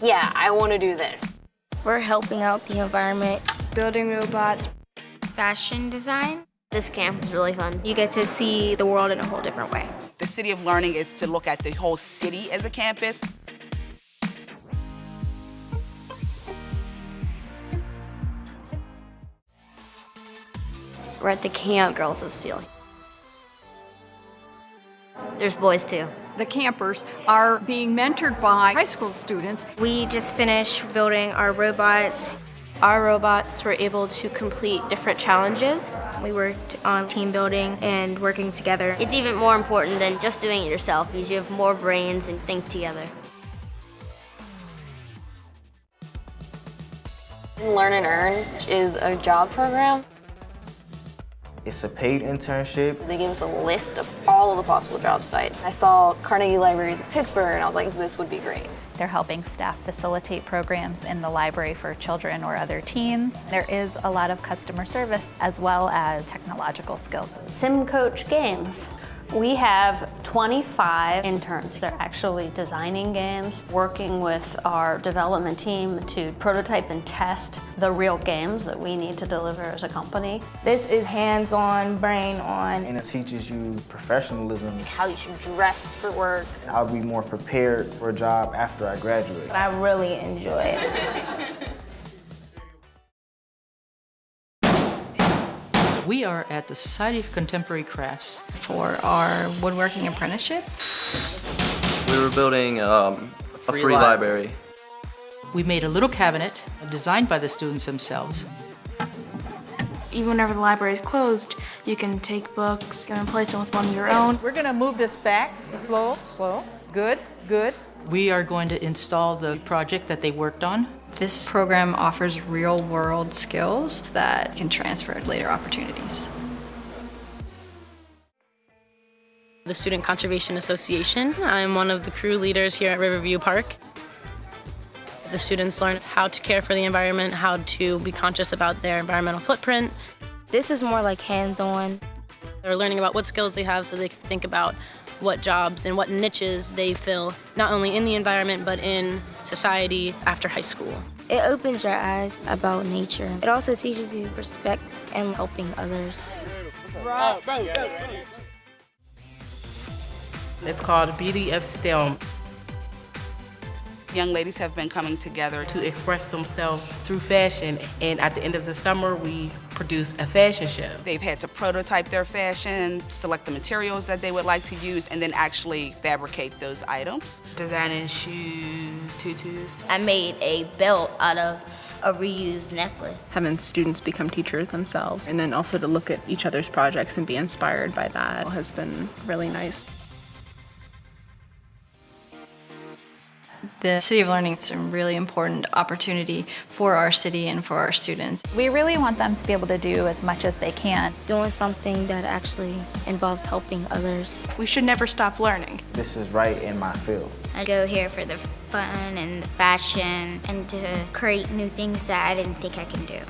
yeah, I want to do this. We're helping out the environment. Building robots. Fashion design. This camp is really fun. You get to see the world in a whole different way. The City of Learning is to look at the whole city as a campus. We're at the camp Girls of Steel. There's boys too. The campers are being mentored by high school students. We just finished building our robots. Our robots were able to complete different challenges. We worked on team building and working together. It's even more important than just doing it yourself because you have more brains and think together. Learn and Earn is a job program. It's a paid internship. They gave us a list of all of the possible job sites. I saw Carnegie Libraries of Pittsburgh and I was like, this would be great. They're helping staff facilitate programs in the library for children or other teens. There is a lot of customer service as well as technological skills. Sim Coach Games. We have 25 interns. They're actually designing games, working with our development team to prototype and test the real games that we need to deliver as a company. This is hands-on, brain-on. And it teaches you professionalism. How you should dress for work. I'll be more prepared for a job after I graduate. I really enjoy it. We are at the Society of Contemporary Crafts. For our woodworking apprenticeship. We were building um, a free, free library. We made a little cabinet designed by the students themselves. Even whenever the library is closed, you can take books and replace them with one of your own. We're going to move this back. Slow, slow. Good, good. We are going to install the project that they worked on. This program offers real-world skills that can transfer to later opportunities. The Student Conservation Association. I'm one of the crew leaders here at Riverview Park. The students learn how to care for the environment, how to be conscious about their environmental footprint. This is more like hands-on. They're learning about what skills they have so they can think about what jobs and what niches they fill, not only in the environment, but in society after high school. It opens your eyes about nature. It also teaches you respect and helping others. It's called Beauty of STEM. Young ladies have been coming together to express themselves through fashion, and at the end of the summer, we produce a fashion show. They've had to prototype their fashion, select the materials that they would like to use, and then actually fabricate those items. Designing shoes, tutus. I made a belt out of a reused necklace. Having students become teachers themselves, and then also to look at each other's projects and be inspired by that has been really nice. The City of Learning is a really important opportunity for our city and for our students. We really want them to be able to do as much as they can. Doing something that actually involves helping others. We should never stop learning. This is right in my field. I go here for the fun and the fashion and to create new things that I didn't think I can do.